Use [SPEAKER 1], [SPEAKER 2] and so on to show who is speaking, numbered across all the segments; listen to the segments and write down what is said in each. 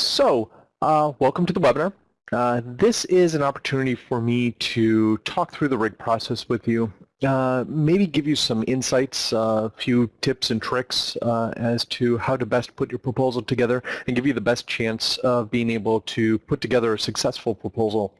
[SPEAKER 1] So, uh, welcome to the webinar. Uh, this is an opportunity for me to talk through the RIG process with you, uh, maybe give you some insights, a uh, few tips and tricks uh, as to how to best put your proposal together and give you the best chance of being able to put together a successful proposal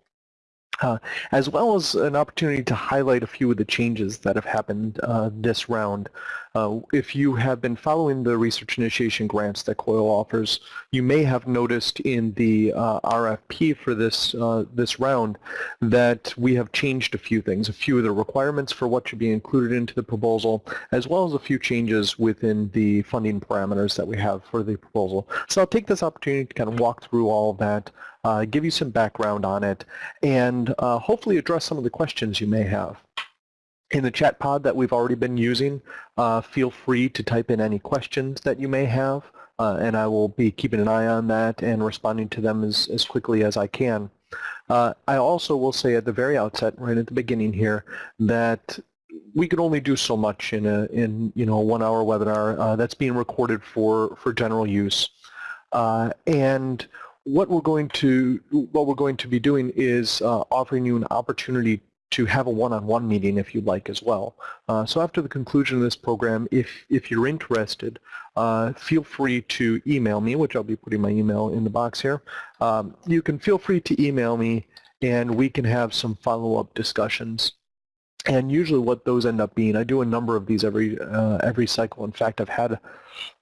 [SPEAKER 1] uh, as well as an opportunity to highlight a few of the changes that have happened uh, this round. Uh, if you have been following the research initiation grants that COIL offers, you may have noticed in the uh, RFP for this uh, this round that we have changed a few things, a few of the requirements for what should be included into the proposal, as well as a few changes within the funding parameters that we have for the proposal. So I'll take this opportunity to kind of walk through all of that, uh, give you some background on it, and uh, hopefully address some of the questions you may have. In the chat pod that we've already been using, uh, feel free to type in any questions that you may have, uh, and I will be keeping an eye on that and responding to them as, as quickly as I can. Uh, I also will say at the very outset, right at the beginning here, that we can only do so much in a in you know a one-hour webinar uh, that's being recorded for for general use, uh, and what we're going to what we're going to be doing is uh, offering you an opportunity to have a one-on-one -on -one meeting if you'd like as well. Uh, so after the conclusion of this program, if, if you're interested, uh, feel free to email me, which I'll be putting my email in the box here. Um, you can feel free to email me and we can have some follow-up discussions. And usually what those end up being, I do a number of these every, uh, every cycle. In fact, I've had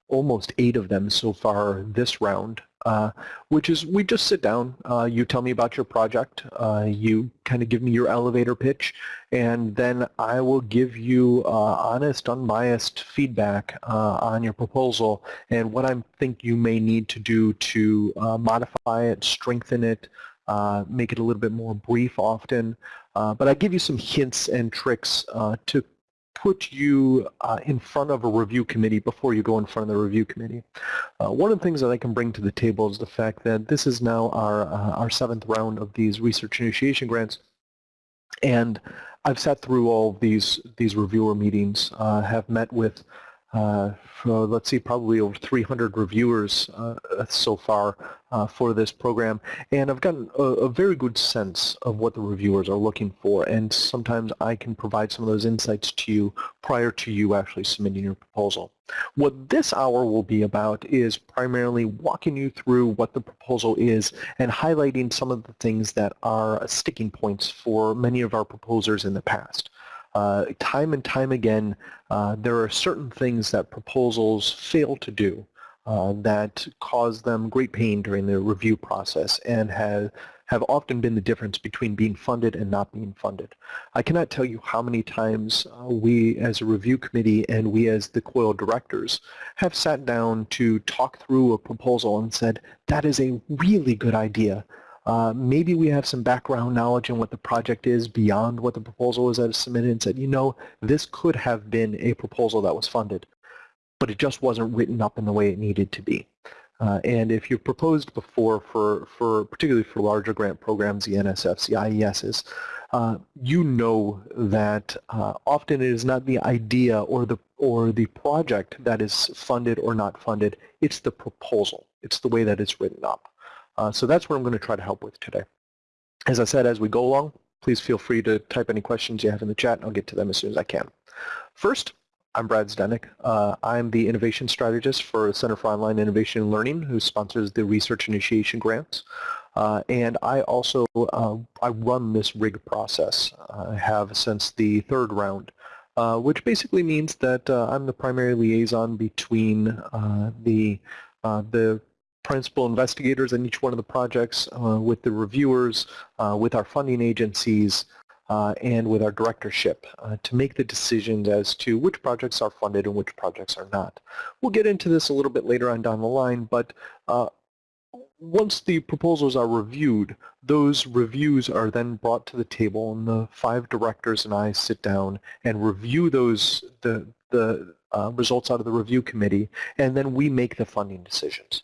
[SPEAKER 1] almost eight of them so far this round uh, which is we just sit down, uh, you tell me about your project, uh, you kind of give me your elevator pitch, and then I will give you uh, honest, unbiased feedback uh, on your proposal and what I think you may need to do to modify it, strengthen it, make it a little bit more brief often. but I give you some hints and tricks to put you uh, in front of a review committee before you go in front of the review committee. Uh, one of the things that I can bring to the table is the fact that this is now our, uh, our seventh round of these research initiation grants. And I've sat through all these, these reviewer meetings, uh, have met with uh, for, let's see, probably over 300 reviewers uh, so far uh, for this program, and I've gotten a, a, very good sense of what the reviewers are looking for, and sometimes I can provide some of those insights to you prior to you actually submitting your proposal. What this hour will be about is primarily walking you through what the proposal is and highlighting some of the things that are sticking points for many of our proposers in the past. Uh, time and time again, uh, there are certain things that proposals fail to do uh, that cause them great pain during the review process and have, have often been the difference between being funded and not being funded. I cannot tell you how many times uh, we as a review committee and we as the COIL directors have sat down to talk through a proposal and said, that is a really good idea. Uh, maybe we have some background knowledge on what the project is beyond what the proposal is that is submitted and said, you know, this could have been a proposal that was funded, but it just wasn't written up in the way it needed to be. Uh, and if you've proposed before for, for particularly for larger grant programs, the NSFs, the IESs, uh, you know that uh, often it is not the idea or the or the project that is funded or not funded, it's the proposal. It's the way that it's written up. Uh, so that's what I'm going to try to help with today. As I said, as we go along, please feel free to type any questions you have in the chat and I'll get to them as soon as I can. First, I'm Brad Zdenek. Uh, I'm the innovation strategist for the Center for Online Innovation and Learning who sponsors the research initiation grants. Uh, and I also uh, I run this RIG process. I have since the third round, uh, which basically means that uh, I'm the primary liaison between uh, the the principal investigators in each one of the projects, uh, with the reviewers, uh, with our funding agencies, uh, and with our directorship uh, to make the decisions as to which projects are funded and which projects are not. We'll get into this a little bit later on down the line, but uh, once the proposals are reviewed, those reviews are then brought to the table and the five directors and I sit down and review those the, the uh, results out of the review committee and then we make the funding decisions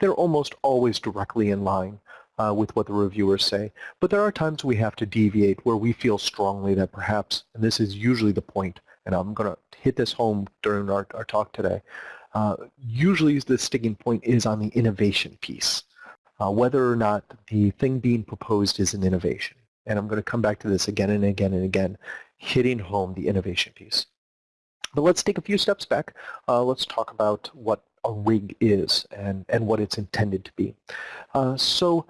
[SPEAKER 1] they're almost always directly in line uh, with what the reviewers say. But there are times we have to deviate where we feel strongly that perhaps, and this is usually the point, and I'm going to hit this home during our, our talk today, uh, usually the sticking point is on the innovation piece. uh, whether or not the thing being proposed is an innovation. And I'm going to come back to this again and again and again, hitting home the innovation piece. But let's take a few steps back. Uh, let's talk about what a rig is and, and what it's intended to be. Uh, so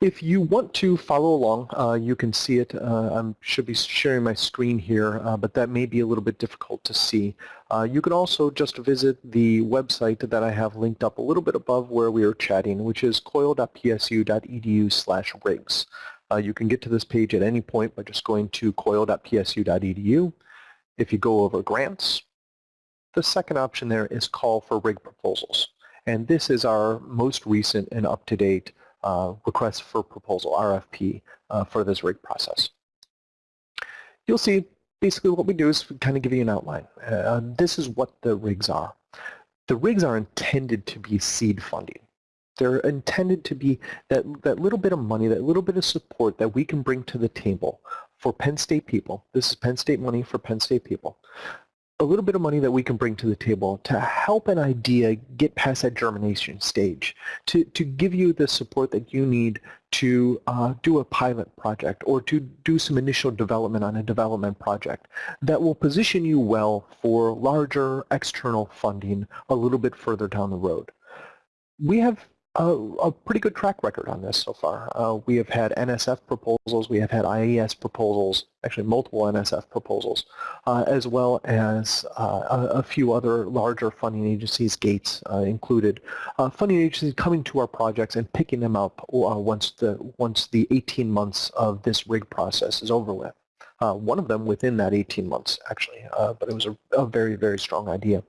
[SPEAKER 1] if you want to follow along, uh, you can see it. Uh, I should be sharing my screen here, uh, but that may be a little bit difficult to see. Uh, you can also just visit the website that I have linked up a little bit above where we are chatting, which is coil.psu.edu slash rigs. You can get to this page at any point by just going to coil.psu.edu. If you go over grants, the second option there is call for rig proposals. And this is our most recent and up-to-date uh, request for proposal, RFP, uh, for this rig process. You'll see basically what we do is kind of give you an outline. Uh, this is what the rigs are. The rigs are intended to be seed funding. They're intended to be that, that little bit of money, that little bit of support that we can bring to the table for Penn State people. This is Penn State money for Penn State people a little bit of money that we can bring to the table to help an idea get past that germination stage, to, to give you the support that you need to uh, do a pilot project or to do some initial development on a development project that will position you well for larger external funding a little bit further down the road. We have a, a, pretty good track record on this so far. Uh, we have had NSF proposals, we have had IES proposals, actually multiple NSF proposals, uh, as well as uh, a, a, few other larger funding agencies, Gates uh, included, uh, funding agencies coming to our projects and picking them up once the once the 18 months of this rig process is over with. one of them within that 18 months, actually, but it was a, a very, very strong idea.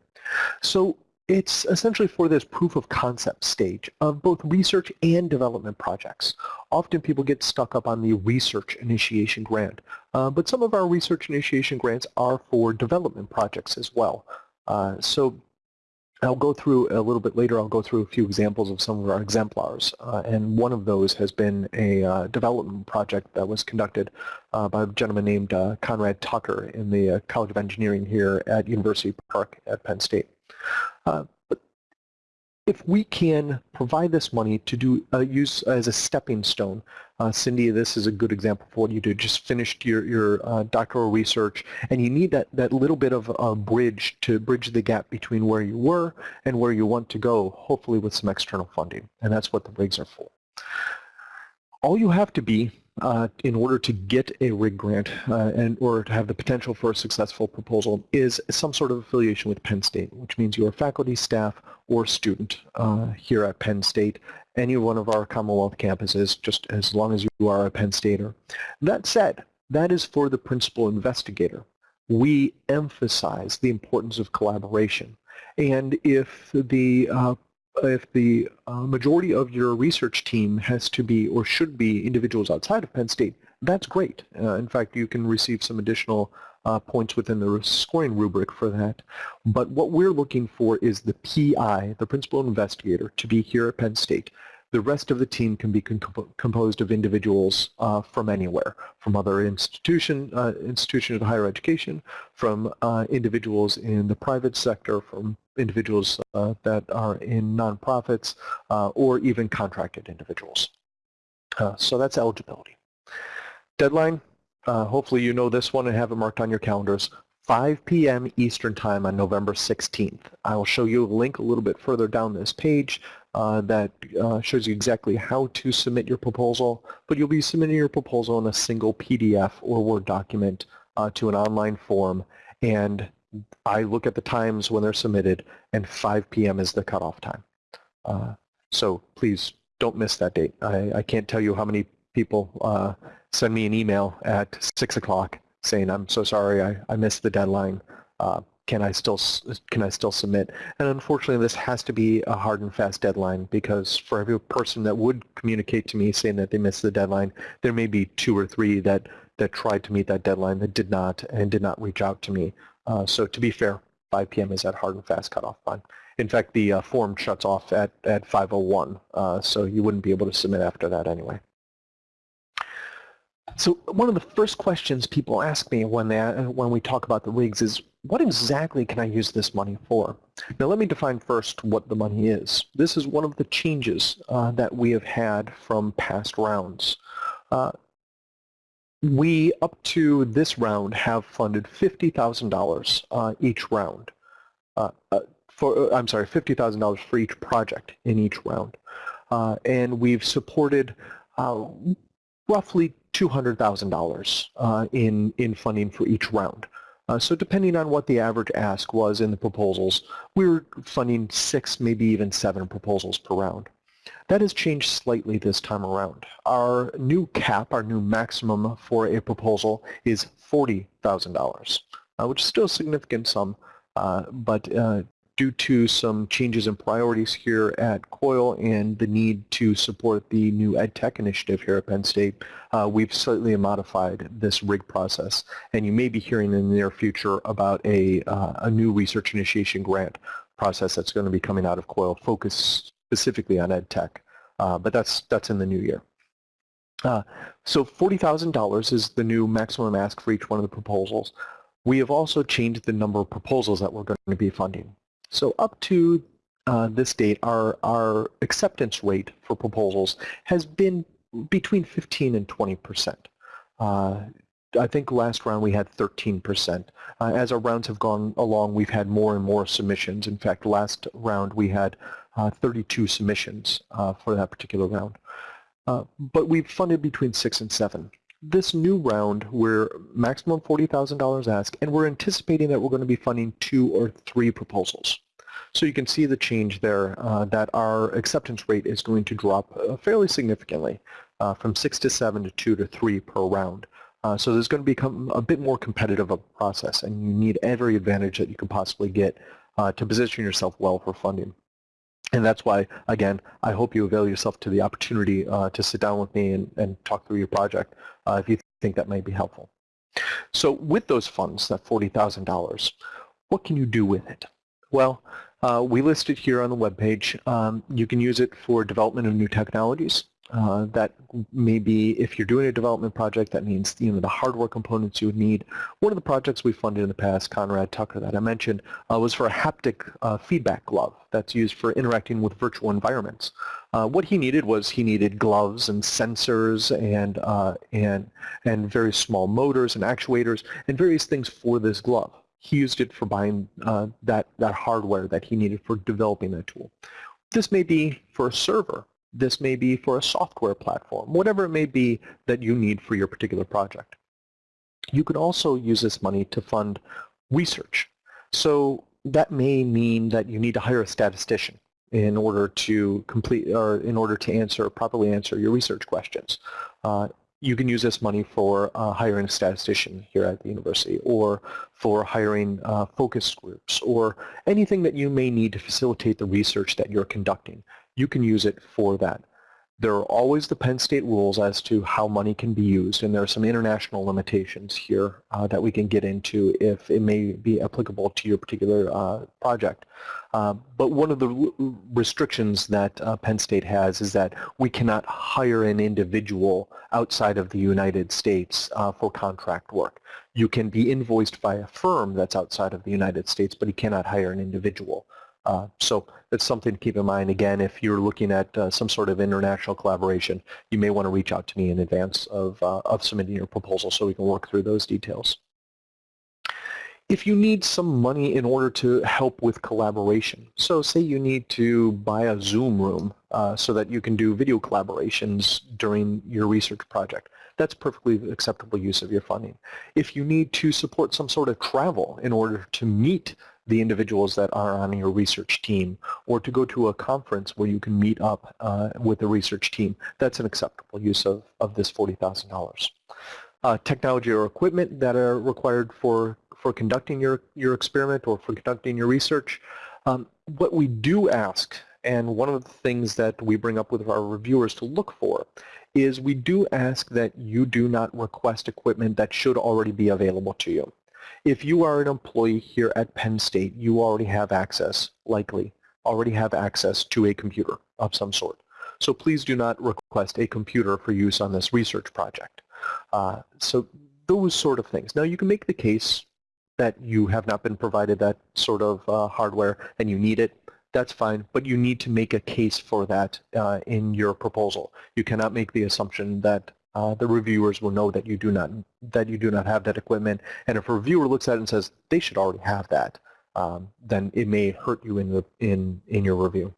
[SPEAKER 1] So it's essentially for this proof of concept stage of both research and development projects. Often people get stuck up on the research initiation grant, uh, but some of our research initiation grants are for development projects as well. Uh, so I'll go through a little bit later, I'll go through a few examples of some of our exemplars. Uh, and one of those has been a uh, development project that was conducted uh, by a gentleman named uh, Conrad Tucker in the College of Engineering here at University Park at Penn State. Uh, but if we can provide this money to do uh, use as a stepping stone, uh, Cindy, this is a good example for what you did. Just finished your, your uh, doctoral research, and you need that, that little bit of a bridge to bridge the gap between where you were and where you want to go, hopefully with some external funding. And that's what the rigs are for. All you have to be uh, in order to get a RIG grant uh, and or to have the potential for a successful proposal is some sort of affiliation with Penn State, which means you're a faculty, staff, or student uh, here at Penn State, any one of our Commonwealth campuses, just as long as you are a Penn Stater. That said, that is for the principal investigator. We emphasize the importance of collaboration. And if the uh, if the uh, majority of your research team has to be or should be individuals outside of Penn State, that's great. Uh, in fact, you can receive some additional uh, points within the scoring rubric for that. But what we're looking for is the PI, the principal investigator, to be here at Penn State the rest of the team can be composed of individuals uh, from anywhere, from other institution, uh, institutions of higher education, from uh, individuals in the private sector, from individuals uh, that are in nonprofits, uh, or even contracted individuals. Uh, so that's eligibility. Deadline, hopefully you know this one and have it marked on your calendars. 5 p.m. Eastern Time on November 16th. I will show you a link a little bit further down this page uh, that uh, shows you exactly how to submit your proposal, but you'll be submitting your proposal in a single PDF or Word document uh, to an online form, and I look at the times when they're submitted, and 5 p.m. is the cutoff time. Uh, so please don't miss that date. I, I, can't tell you how many people uh, send me an email at 6 o'clock saying, I'm so sorry, I, I missed the deadline. Can I still can I still submit? And unfortunately, this has to be a hard and fast deadline because for every person that would communicate to me saying that they missed the deadline, there may be two or three that that tried to meet that deadline that did not and did not reach out to me. Uh, so to be fair, 5 p.m. is that hard and fast cutoff time. In fact, the uh, form shuts off at at 5:01, uh, so you wouldn't be able to submit after that anyway. So one of the first questions people ask me when they when we talk about the rigs is what exactly can I use this money for? Now let me define first what the money is. This is one of the changes uh, that we have had from past rounds. Uh, we, up to this round, have funded $50,000 uh, each round. Uh, uh, for, I'm sorry, $50,000 for each project in each round. and we've supported roughly $200,000 in, in funding for each round. Uh, so depending on what the average ask was in the proposals, we were funding six, maybe even seven proposals per round. That has changed slightly this time around. Our new cap, our new maximum for a proposal is $40,000, uh, which is still a significant sum, uh, but uh, due to some changes in priorities here at COIL and the need to support the new EdTech initiative here at Penn State, uh, we've slightly modified this RIG process. And you may be hearing in the near future about a, uh, a new research initiation grant process that's going to be coming out of COIL focused specifically on EdTech. Uh, but that's, that's in the new year. Uh, so $40,000 is the new maximum ask for each one of the proposals. We have also changed the number of proposals that we're going to be funding. So up to uh, this date, our, our acceptance rate for proposals has been between 15 and 20 percent. Uh, I think last round we had 13 percent. Uh, as our rounds have gone along, we've had more and more submissions. In fact, last round we had uh, 32 submissions uh, for that particular round. Uh, but we've funded between six and seven this new round, we're maximum $40,000 ask, and we're anticipating that we're going to be funding two or three proposals. So you can see the change there uh, that our acceptance rate is going to drop uh, fairly significantly uh, from 6 to 7 to 2 to 3 per round. Uh, so there's going to become a bit more competitive of a process and you need every advantage that you can possibly get uh, to position yourself well for funding. And that's why, again, I hope you avail yourself to the opportunity uh, to sit down with me and, and talk through your project if you think that might be helpful. So with those funds, that $40,000, what can you do with it? Well, uh, we list it here on the web page. Um, you can use it for development of new technologies. Uh, that may be, if you're doing a development project, that means you know the hardware components you would need. One of the projects we funded in the past, Conrad Tucker, that I mentioned, uh, was for a haptic uh, feedback glove that's used for interacting with virtual environments. Uh, what he needed was he needed gloves and sensors and uh, and and very small motors and actuators and various things for this glove he used it for buying that, that hardware that he needed for developing that tool. This may be for a server. This may be for a software platform, whatever it may be that you need for your particular project. You can also use this money to fund research. So that may mean that you need to hire a statistician in order to complete or in order to answer properly answer your research questions. Uh, you can use this money for uh, hiring a statistician here at the university or for hiring uh, focus groups or anything that you may need to facilitate the research that you're conducting. You can use it for that. There are always the Penn State rules as to how money can be used, and there are some international limitations here uh, that we can get into if it may be applicable to your particular uh, project. Uh, but one of the restrictions that uh, Penn State has is that we cannot hire an individual outside of the United States uh, for contract work. You can be invoiced by a firm that's outside of the United States, but you cannot hire an individual. Uh, so that's something to keep in mind. Again, if you're looking at uh, some sort of international collaboration, you may want to reach out to me in advance of, uh, of submitting your proposal so we can work through those details. If you need some money in order to help with collaboration, so say you need to buy a Zoom room uh, so that you can do video collaborations during your research project, that's perfectly acceptable use of your funding. If you need to support some sort of travel in order to meet the individuals that are on your research team or to go to a conference where you can meet up uh, with the research team. That's an acceptable use of, of this $40,000. Uh, technology or equipment that are required for, for conducting your, your experiment or for conducting your research. Um, what we do ask, and one of the things that we bring up with our reviewers to look for, is we do ask that you do not request equipment that should already be available to you. If you are an employee here at Penn State, you already have access, likely, already have access to a computer of some sort. So please do not request a computer for use on this research project. Uh, so those sort of things. Now you can make the case that you have not been provided that sort of uh, hardware and you need it, that's fine, but you need to make a case for that uh, in your proposal. You cannot make the assumption that uh, the reviewers will know that you do not that you do not have that equipment. And if a reviewer looks at it and says they should already have that, um, then it may hurt you in the in in your review.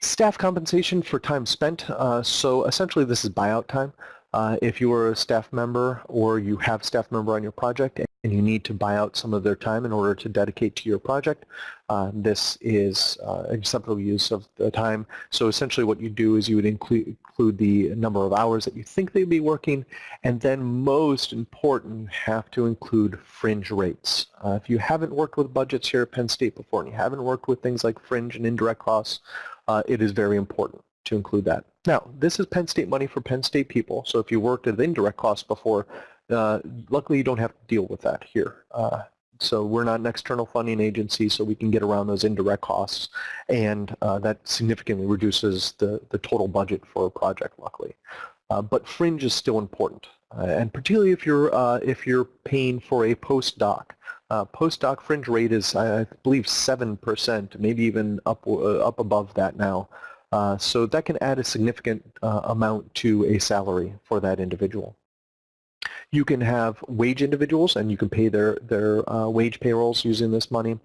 [SPEAKER 1] Staff compensation for time spent. Uh, so essentially, this is buyout time. Uh, if you are a staff member or you have staff member on your project and you need to buy out some of their time in order to dedicate to your project. Uh, this is uh, acceptable use of the time. So essentially what you do is you would include, include the number of hours that you think they'd be working, and then most important, you have to include fringe rates. Uh, if you haven't worked with budgets here at Penn State before and you haven't worked with things like fringe and indirect costs, uh, it is very important to include that. Now, this is Penn State money for Penn State people, so if you worked at indirect costs before, uh, luckily, you don't have to deal with that here. Uh, so we're not an external funding agency, so we can get around those indirect costs, and uh, that significantly reduces the, the total budget for a project, luckily. Uh, but fringe is still important, uh, and particularly if you're, uh, if you're paying for a postdoc. postdoc fringe rate is, I believe, 7%, maybe even up, up above that now. so that can add a significant amount to a salary for that individual. You can have wage individuals and you can pay their, their uh, wage payrolls using this money.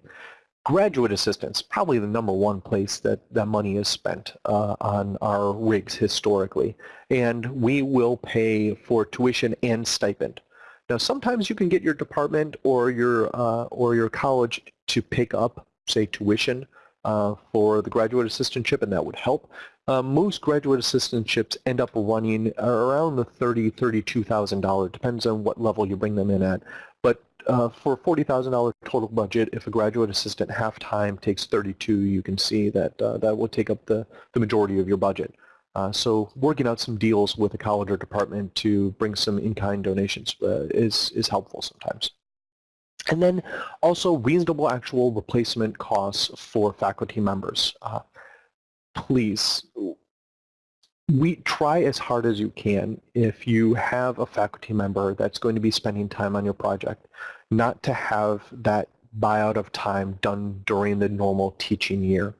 [SPEAKER 1] Graduate assistants, probably the number one place that that money is spent uh, on our rigs historically. And we will pay for tuition and stipend. Now sometimes you can get your department or your, uh, or your college to pick up, say, tuition uh, for the graduate assistantship, and that would help. Uh, most graduate assistantships end up running around the thirty, thirty-two thousand dollars. $32,000, Depends on what level you bring them in at. But uh, for forty thousand dollars total budget, if a graduate assistant half time takes thirty-two, you can see that uh, that will take up the the majority of your budget. Uh, so working out some deals with a college or department to bring some in-kind donations uh, is is helpful sometimes. And then also reasonable actual replacement costs for faculty members. Uh, please, we try as hard as you can if you have a faculty member that's going to be spending time on your project, not to have that buyout of time done during the normal teaching year.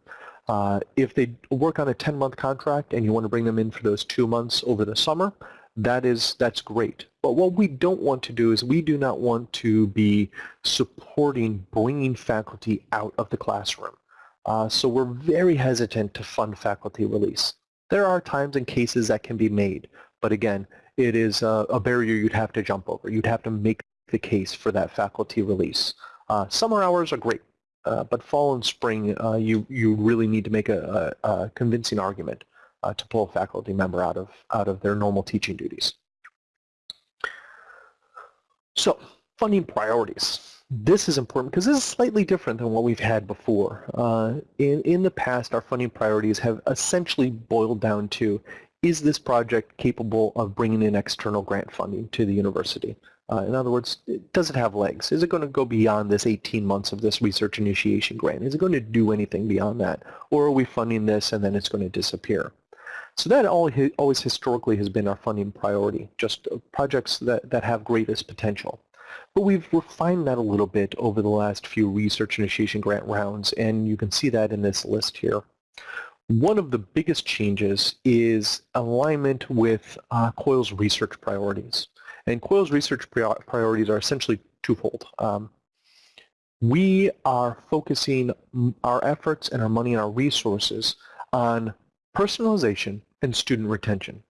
[SPEAKER 1] Uh, if they work on a 10-month contract and you want to bring them in for those two months over the summer, that is that's great. But what we don't want to do is we do not want to be supporting bringing faculty out of the classroom. Uh, so we're very hesitant to fund faculty release. There are times and cases that can be made, but again, it is a, a barrier you'd have to jump over. You'd have to make the case for that faculty release. Uh, summer hours are great, uh, but fall and spring, uh, you, you really need to make a, a, a convincing argument uh, to pull a faculty member out of, out of their normal teaching duties. So, funding priorities. This is important because this is slightly different than what we've had before. Uh, in, in the past, our funding priorities have essentially boiled down to, is this project capable of bringing in external grant funding to the university? Uh, in other words, does it have legs? Is it going to go beyond this 18 months of this research initiation grant? Is it going to do anything beyond that? Or are we funding this and then it's going to disappear? So that always historically has been our funding priority, just uh, projects that, that have greatest potential. But we've refined that a little bit over the last few research initiation grant rounds, and you can see that in this list here. One of the biggest changes is alignment with uh, COIL's research priorities. And COIL's research priorities are essentially twofold. Um, we are focusing our efforts and our money and our resources on personalization and student retention.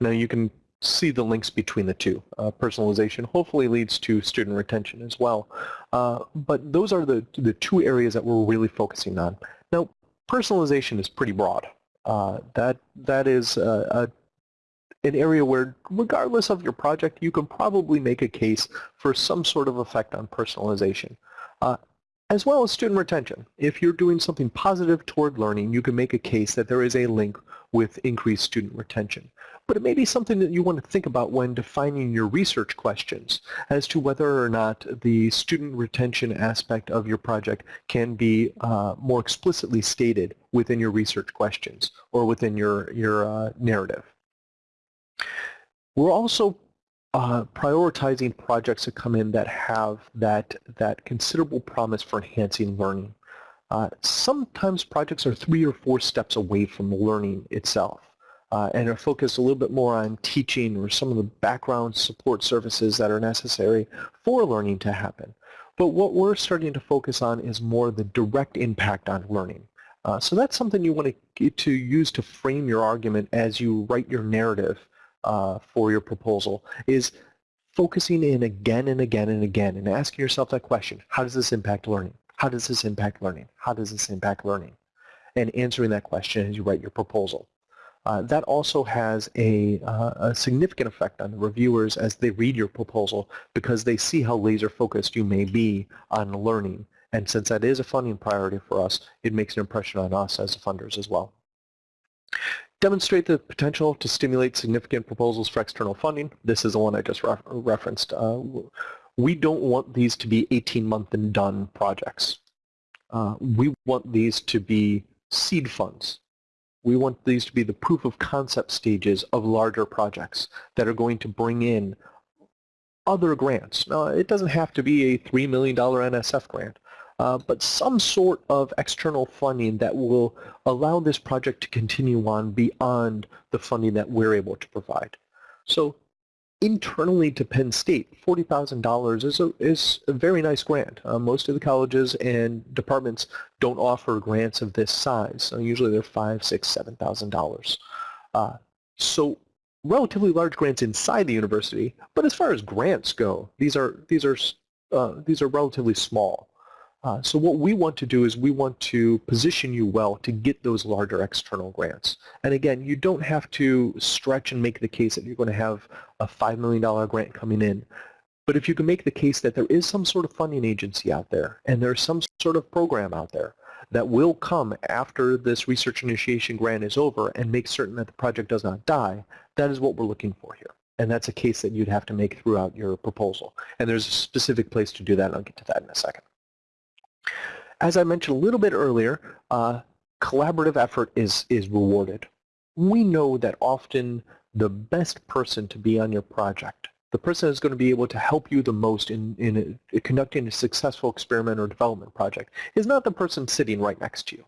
[SPEAKER 1] Now you can see the links between the two. Uh, personalization hopefully leads to student retention as well. Uh, but those are the, the two areas that we're really focusing on. Now, personalization is pretty broad. Uh, that That is a, a, an area where, regardless of your project, you can probably make a case for some sort of effect on personalization. As well as student retention. If you're doing something positive toward learning, you can make a case that there is a link with increased student retention. But it may be something that you want to think about when defining your research questions as to whether or not the student retention aspect of your project can be uh, more explicitly stated within your research questions or within your, your uh, narrative. We're also uh, prioritizing projects that come in that have that, that considerable promise for enhancing learning. Uh, sometimes projects are three or four steps away from learning itself uh, and are focused a little bit more on teaching or some of the background support services that are necessary for learning to happen. But what we're starting to focus on is more the direct impact on learning. Uh, so that's something you want to, to use to frame your argument as you write your narrative uh, for your proposal is focusing in again and again and again and asking yourself that question, how does this impact learning? How does this impact learning? How does this impact learning? And answering that question as you write your proposal. Uh, that also has a, uh, a, significant effect on the reviewers as they read your proposal because they see how laser focused you may be on learning. And since that is a funding priority for us, it makes an impression on us as funders as well. Demonstrate the potential to stimulate significant proposals for external funding. This is the one I just re referenced. Uh, we don't want these to be 18-month and done projects. Uh, we want these to be seed funds we want these to be the proof of concept stages of larger projects that are going to bring in other grants. Now, it doesn't have to be a $3 million NSF grant, uh, but some sort of external funding that will allow this project to continue on beyond the funding that we're able to provide. So internally to Penn State, $40,000 is a, is a very nice grant. Uh, most of the colleges and departments don't offer grants of this size. So usually they're five, six, seven thousand dollars. Uh, so relatively large grants inside the university, but as far as grants go, these are these are uh, these are relatively small. Uh, so what we want to do is we want to position you well to get those larger external grants. And again, you don't have to stretch and make the case that you're going to have a $5 million grant coming in. But if you can make the case that there is some sort of funding agency out there and there's some sort of program out there that will come after this research initiation grant is over and make certain that the project does not die, that is what we're looking for here. And that's a case that you'd have to make throughout your proposal. And there's a specific place to do that, and I'll get to that in a second. As I mentioned a little bit earlier, uh, collaborative effort is, is rewarded. We know that often the best person to be on your project, the person that's going to be able to help you the most in, in a, conducting a successful experiment or development project, is not the person sitting right next to you.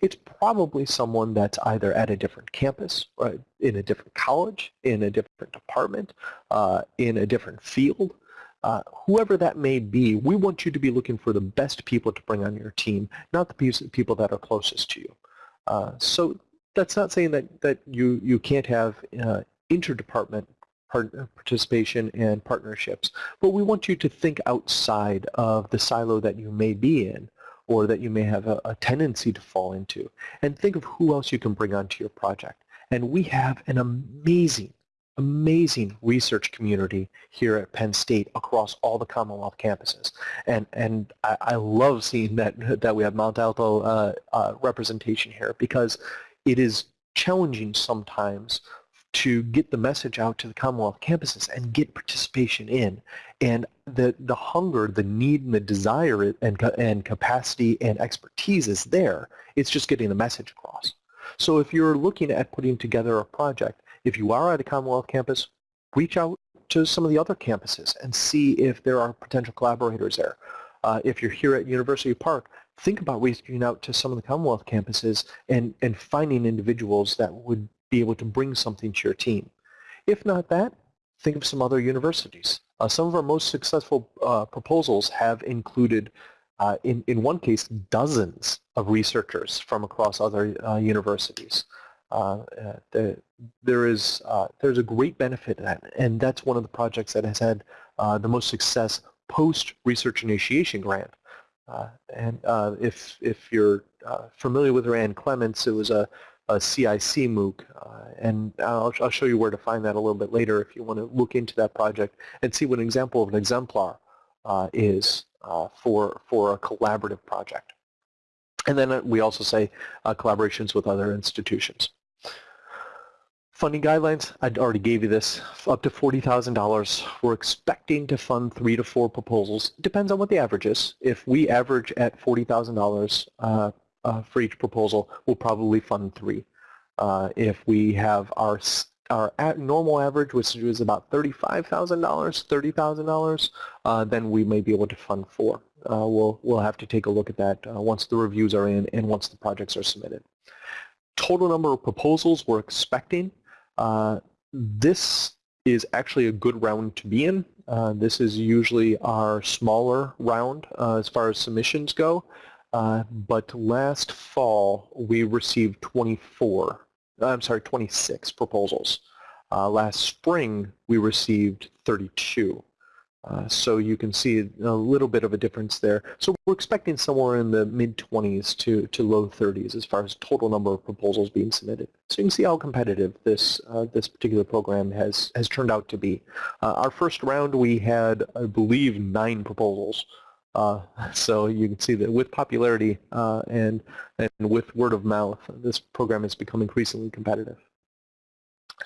[SPEAKER 1] It's probably someone that's either at a different campus, right, in a different college, in a different department, uh, in a different field, uh, whoever that may be, we want you to be looking for the best people to bring on your team, not the people that are closest to you. Uh, so that's not saying that, that you, you can't have uh, interdepartment participation and partnerships, but we want you to think outside of the silo that you may be in or that you may have a, a tendency to fall into and think of who else you can bring onto your project. And we have an amazing amazing research community here at Penn State across all the Commonwealth campuses. And, and I, I love seeing that, that we have Mont Alto uh, uh, representation here because it is challenging sometimes to get the message out to the Commonwealth campuses and get participation in. And the, the hunger, the need, and the desire and, and capacity and expertise is there. It's just getting the message across. So if you're looking at putting together a project, if you are at a Commonwealth campus, reach out to some of the other campuses and see if there are potential collaborators there. Uh, if you're here at University Park, think about reaching out to some of the Commonwealth campuses and, and finding individuals that would be able to bring something to your team. If not that, think of some other universities. Uh, some of our most successful uh, proposals have included, uh, in, in one case, dozens of researchers from across other uh, universities. Uh, uh, the, there is uh, there's a great benefit to that, and that's one of the projects that has had the most success post research initiation grant. and if if you're familiar with Rand Clements, it was a a CIC MOOC, uh, and I'll, I'll, show you where to find that a little bit later if you want to look into that project and see what an example of an exemplar uh, is uh, for, for a collaborative project. And then we also say collaborations with other institutions. Funding guidelines, I already gave you this, up to $40,000. We're expecting to fund three to four proposals. Depends on what the average is. If we average at $40,000 uh, uh, for each proposal, we'll probably fund three. Uh, if we have our our normal average, which is about $35,000, $30,000, uh, then we may be able to fund four. Uh, we'll, we'll have to take a look at that uh, once the reviews are in and once the projects are submitted. Total number of proposals we're expecting. Uh, this is actually a good round to be in. Uh, this is usually our smaller round uh, as far as submissions go. but last fall, we received 24 I'm sorry, 26 proposals. Uh, last spring, we received 32. Uh, so you can see a little bit of a difference there. So we're expecting somewhere in the mid-20s to, to low 30s as far as total number of proposals being submitted. So you can see how competitive this, uh, this particular program has, has turned out to be. Uh, our first round, we had, I believe, nine proposals. Uh, so you can see that with popularity uh, and, and with word of mouth, this program has become increasingly competitive.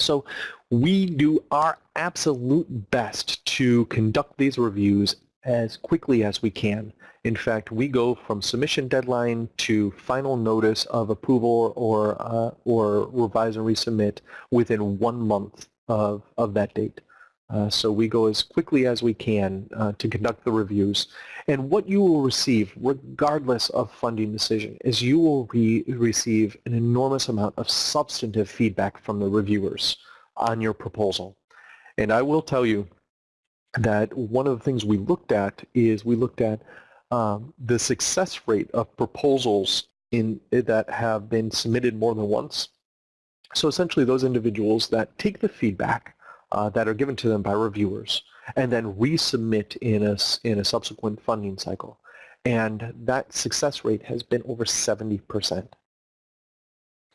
[SPEAKER 1] So we do our absolute best to conduct these reviews as quickly as we can. In fact, we go from submission deadline to final notice of approval or, uh, or revise and resubmit within one month of, of that date. Uh, so we go as quickly as we can uh, to conduct the reviews. And what you will receive, regardless of funding decision, is you will re receive an enormous amount of substantive feedback from the reviewers on your proposal. And I will tell you that one of the things we looked at is we looked at um, the success rate of proposals in that have been submitted more than once. So essentially those individuals that take the feedback uh, that are given to them by reviewers and then resubmit in a, in a subsequent funding cycle. And that success rate has been over 70%.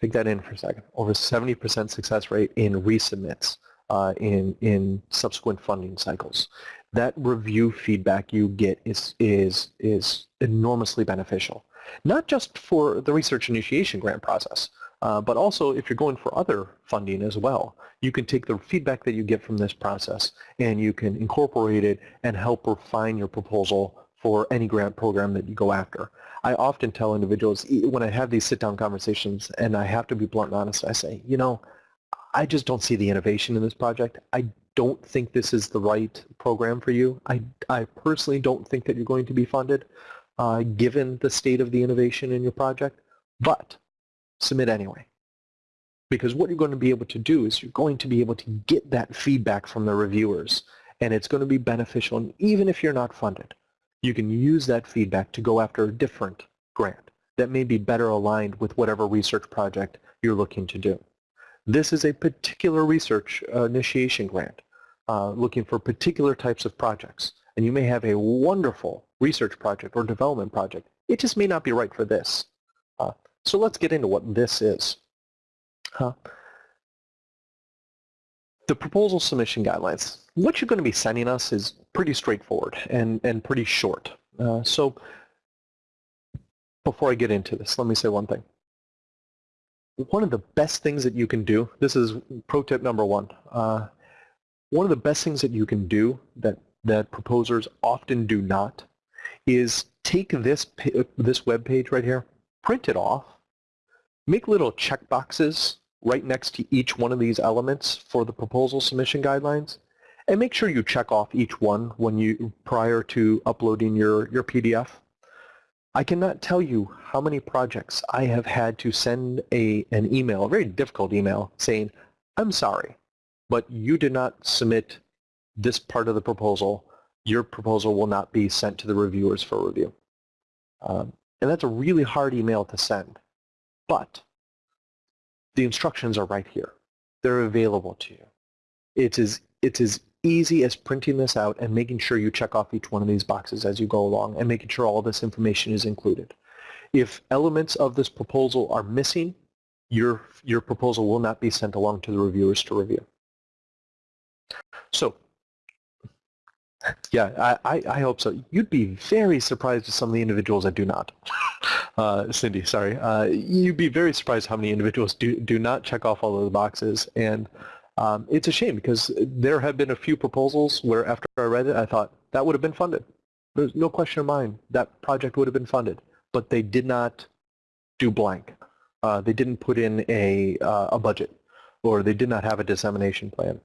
[SPEAKER 1] Take that in for a second. Over 70% success rate in resubmits uh, in, in subsequent funding cycles. That review feedback you get is, is, is enormously beneficial. Not just for the research initiation grant process, uh, but also if you're going for other funding as well, you can take the feedback that you get from this process and you can incorporate it and help refine your proposal for any grant program that you go after. I often tell individuals when I have these sit-down conversations and I have to be blunt and honest, I say, you know, I just don't see the innovation in this project. I don't think this is the right program for you. I, I personally don't think that you're going to be funded uh, given the state of the innovation in your project. But submit anyway. Because what you're going to be able to do is you're going to be able to get that feedback from the reviewers and it's going to be beneficial and even if you're not funded, you can use that feedback to go after a different grant that may be better aligned with whatever research project you're looking to do. This is a particular research uh, initiation grant uh, looking for particular types of projects and you may have a wonderful research project or development project. It just may not be right for this. So let's get into what this is. Uh, the proposal submission guidelines. What you're going to be sending us is pretty straightforward and, and pretty short. Uh, so before I get into this, let me say one thing. One of the best things that you can do, this is pro tip number one, uh, one of the best things that you can do that, that proposers often do not is take this, this web page right here, print it off, Make little check boxes right next to each one of these elements for the proposal submission guidelines and make sure you check off each one when you prior to uploading your, your PDF. I cannot tell you how many projects I have had to send a, an email, a very difficult email, saying, I'm sorry, but you did not submit this part of the proposal. Your proposal will not be sent to the reviewers for review. Um, and that's a really hard email to send. But the instructions are right here. They're available to you. It's as, it's as easy as printing this out and making sure you check off each one of these boxes as you go along and making sure all this information is included. If elements of this proposal are missing, your, your proposal will not be sent along to the reviewers to review. So yeah, I, I, hope so. You'd be very surprised at some of the individuals that do not. Uh, Cindy, sorry. Uh, you'd be very surprised how many individuals do, do not check off all of the boxes. And um, it's a shame because there have been a few proposals where after I read it, I thought that would have been funded. There's no question of mine that project would have been funded. But they did not do blank. Uh, they didn't put in a, uh, a budget or they did not have a dissemination plan.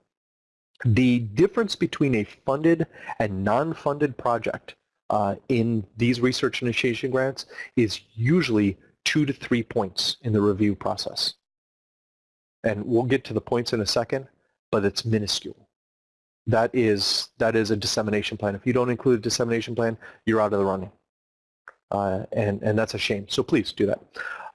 [SPEAKER 1] The difference between a funded and non-funded project uh, in these research initiation grants is usually two to three points in the review process. And we'll get to the points in a second, but it's minuscule. That is, that is a dissemination plan. If you don't include a dissemination plan, you're out of the running. Uh, and, and that's a shame. So please do that.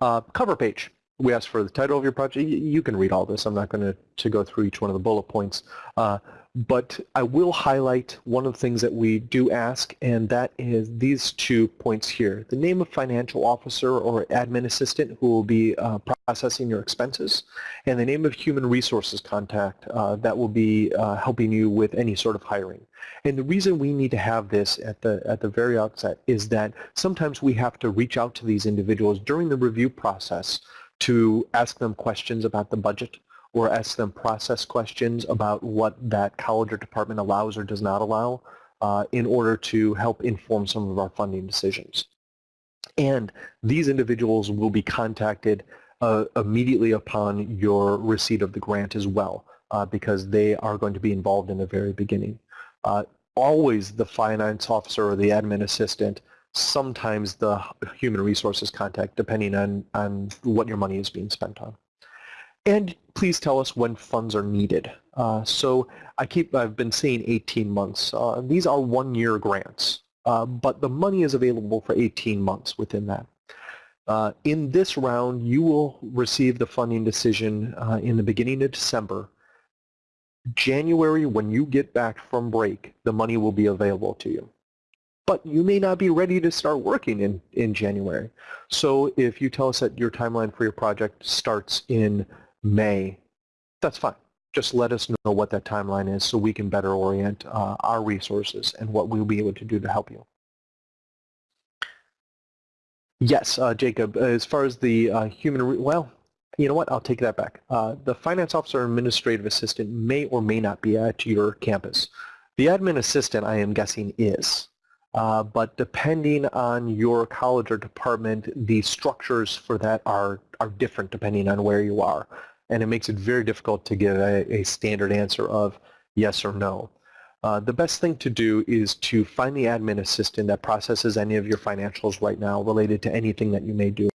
[SPEAKER 1] Uh, cover page. We asked for the title of your project. You can read all this. I'm not going to, to go through each one of the bullet points. Uh, but I will highlight one of the things that we do ask, and that is these two points here. The name of financial officer or admin assistant who will be uh, processing your expenses, and the name of human resources contact uh, that will be uh, helping you with any sort of hiring. And the reason we need to have this at the, at the very outset is that sometimes we have to reach out to these individuals during the review process to ask them questions about the budget or ask them process questions about what that college or department allows or does not allow uh, in order to help inform some of our funding decisions. And these individuals will be contacted uh, immediately upon your receipt of the grant as well uh, because they are going to be involved in the very beginning. Uh, always the finance officer or the admin assistant, sometimes the human resources contact depending on, on what your money is being spent on. And please tell us when funds are needed. Uh, so I keep, I've been saying 18 months. Uh, these are one-year grants, uh, but the money is available for 18 months within that. Uh, in this round, you will receive the funding decision uh, in the beginning of December. January, when you get back from break, the money will be available to you. But you may not be ready to start working in, in January. So if you tell us that your timeline for your project starts in May, that's fine. Just let us know what that timeline is so we can better orient uh, our resources and what we'll be able to do to help you. Yes, uh, Jacob, as far as the uh, human, well, you know what, I'll take that back. Uh, the finance officer administrative assistant may or may not be at your campus. The admin assistant, I am guessing, is. Uh, but depending on your college or department, the structures for that are, are different depending on where you are and it makes it very difficult to give a, a standard answer of yes or no. Uh, the best thing to do is to find the admin assistant that processes any of your financials right now related to anything that you may, do,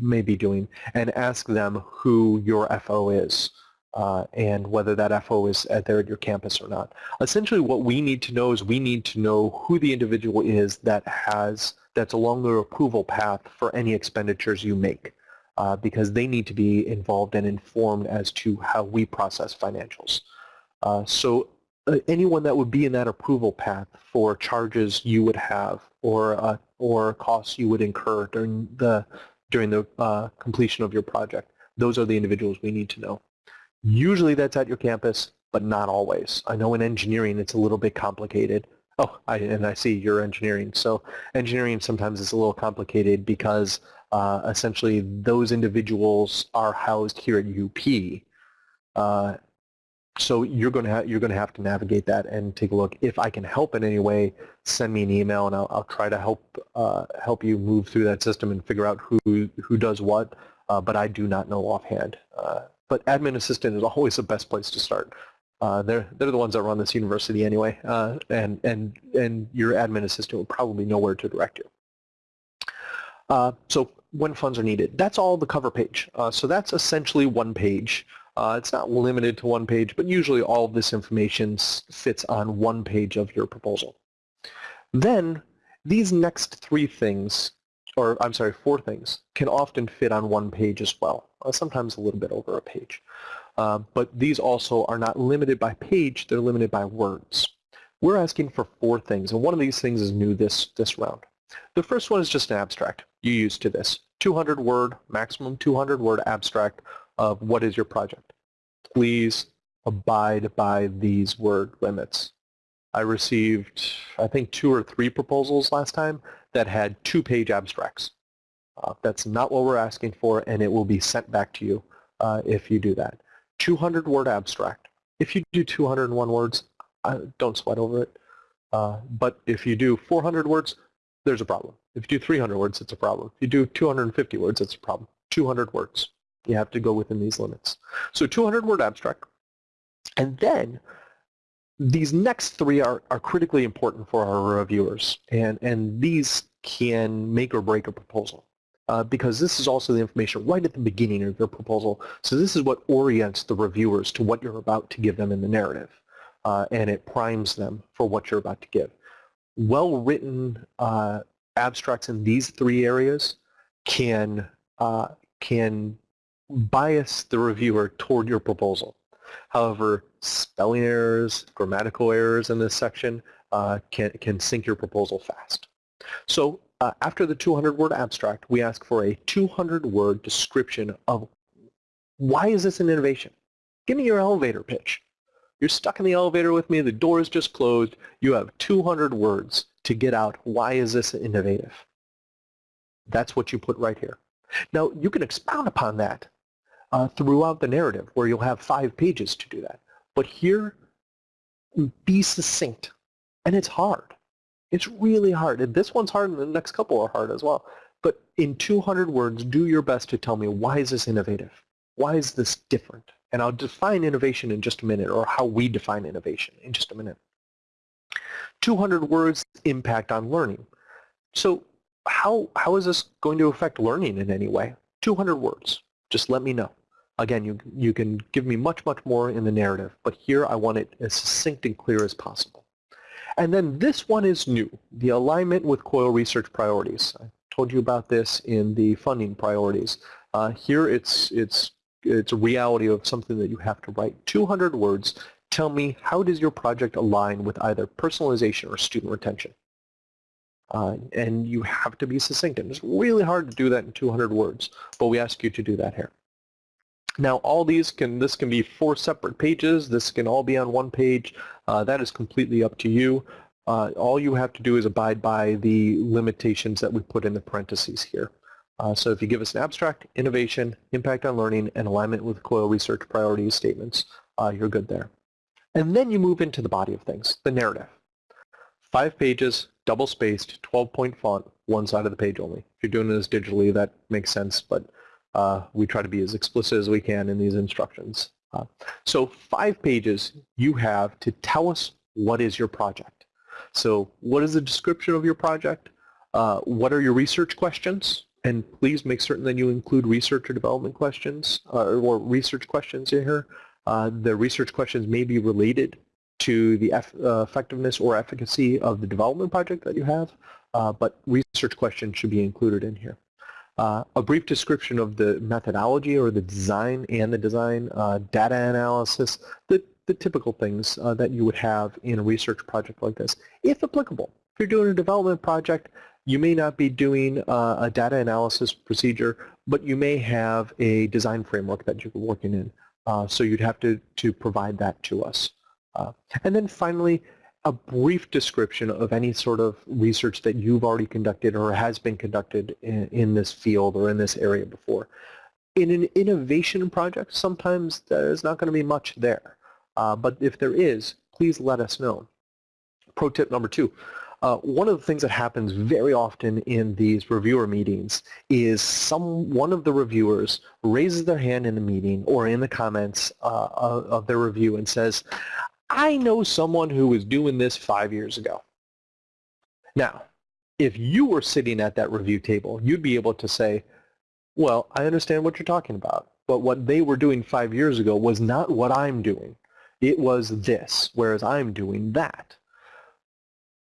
[SPEAKER 1] may be doing and ask them who your FO is uh, and whether that FO is at, there at your campus or not. Essentially what we need to know is we need to know who the individual is that has that's along the approval path for any expenditures you make uh, because they need to be involved and informed as to how we process financials. Uh, so uh, anyone that would be in that approval path for charges you would have or uh, or costs you would incur during the during the uh, completion of your project, those are the individuals we need to know. Usually that's at your campus, but not always. I know in engineering it's a little bit complicated. Oh, I, and I see you're engineering. So engineering sometimes is a little complicated because uh, essentially those individuals are housed here at UP. Uh, so you're going to you're going to have to navigate that and take a look. If I can help in any way, send me an email and I'll, I'll try to help uh, help you move through that system and figure out who who does what. Uh, but I do not know offhand. Uh, but admin assistant is always the best place to start. Uh, they're they're the ones that run this university anyway, and and and your admin assistant will probably know where to direct you. Uh, so when funds are needed. That's all the cover page. Uh, so that's essentially one page. Uh, it's not limited to one page, but usually all of this information fits on one page of your proposal. Then these next three things, or I'm sorry, four things, can often fit on one page as well, uh, sometimes a little bit over a page. Uh, but these also are not limited by page, they're limited by words. We're asking for four things, and one of these things is new this, this round. The first one is just an abstract you use to this. 200 word, maximum 200 word abstract of what is your project. Please abide by these word limits. I received, I think, two or three proposals last time that had two-page abstracts. Uh, that's not what we're asking for, and it will be sent back to you uh, if you do that. 200-word abstract. If you do 201 words, uh, don't sweat over it. Uh, but if you do 400 words, there's a problem. If you do 300 words, it's a problem. If you do 250 words, it's a problem. 200 words. You have to go within these limits. So 200 word abstract. And then these next three are, are critically important for our reviewers. And, and these can make or break a proposal. Uh, because this is also the information right at the beginning of your proposal. So this is what orients the reviewers to what you're about to give them in the narrative. Uh, and it primes them for what you're about to give. Well-written uh, abstracts in these three areas can, uh, can bias the reviewer toward your proposal. However, spelling errors, grammatical errors in this section uh, can, can sink your proposal fast. So uh, after the 200-word abstract, we ask for a 200-word description of why is this an innovation? Give me your elevator pitch. You're stuck in the elevator with me, the door is just closed, you have 200 words to get out why is this innovative. That's what you put right here. Now, you can expound upon that uh, throughout the narrative where you'll have five pages to do that. But here, be succinct. And it's hard. It's really hard. And this one's hard and the next couple are hard as well. But in 200 words, do your best to tell me why is this innovative? Why is this different? And I'll define innovation in just a minute, or how we define innovation in just a minute. 200 words impact on learning. So how, how is this going to affect learning in any way? 200 words. Just let me know. Again, you, you can give me much, much more in the narrative, but here I want it as succinct and clear as possible. And then this one is new, the alignment with COIL research priorities. I told you about this in the funding priorities. Uh, here it's, it's it's a reality of something that you have to write. 200 words, tell me how does your project align with either personalization or student retention? Uh, and you have to be succinct. And it's really hard to do that in 200 words, but we ask you to do that here. Now all these can, this can be four separate pages, this can all be on one page, uh, that is completely up to you. Uh, all you have to do is abide by the limitations that we put in the parentheses here. Uh, so if you give us an abstract, innovation, impact on learning, and alignment with COIL research priorities statements, uh, you're good there. And then you move into the body of things, the narrative. Five pages, double-spaced, 12-point font, one side of the page only. If you're doing this digitally, that makes sense, but uh, we try to be as explicit as we can in these instructions. Uh, so five pages you have to tell us what is your project. So what is the description of your project? Uh, what are your research questions? and please make certain that you include research or development questions uh, or research questions in here. Uh, the research questions may be related to the uh, effectiveness or efficacy of the development project that you have, but research questions should be included in here. Uh, a brief description of the methodology or the design and the design, uh, data analysis, the, the typical things that you would have in a research project like this, if applicable. If you're doing a development project, you may not be doing uh, a data analysis procedure, but you may have a design framework that you're working in. Uh, so you'd have to, to provide that to us. Uh, and then finally, a brief description of any sort of research that you've already conducted or has been conducted in, in this field or in this area before. In an innovation project, sometimes there's not going to be much there. Uh, but if there is, please let us know. Pro tip number two, uh, one of the things that happens very often in these reviewer meetings is some one of the reviewers raises their hand in the meeting or in the comments uh, of, of their review and says, I know someone who was doing this five years ago. Now, if you were sitting at that review table, you'd be able to say, well, I understand what you're talking about, but what they were doing five years ago was not what I'm doing. It was this, whereas I'm doing that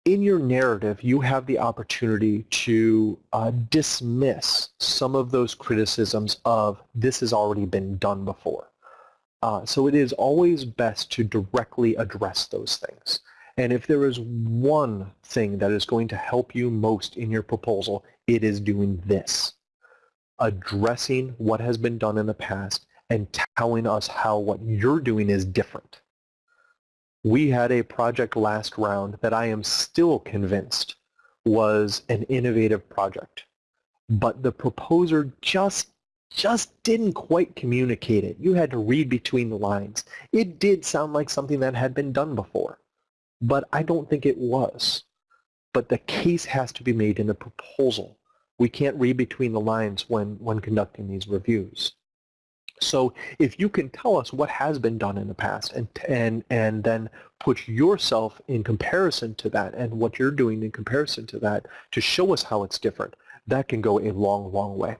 [SPEAKER 1] in your narrative, you have the opportunity to uh, dismiss some of those criticisms of this has already been done before. Uh, so it is always best to directly address those things. And if there is one thing that is going to help you most in your proposal, it is doing this. Addressing what has been done in the past and telling us how what you're doing is different we had a project last round that I am still convinced was an innovative project. But the proposer just just didn't quite communicate it. You had to read between the lines. It did sound like something that had been done before, but I don't think it was. But the case has to be made in the proposal. We can't read between the lines when, when conducting these reviews. So if you can tell us what has been done in the past and, and, and then put yourself in comparison to that and what you're doing in comparison to that to show us how it's different, that can go a long, long way.